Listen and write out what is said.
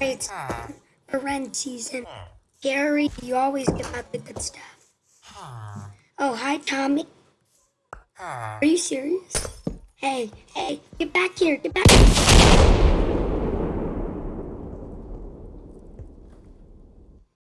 It's for rent season. Gary, you always give out the good stuff. Oh, hi, Tommy. Are you serious? Hey, hey, get back here, get back here.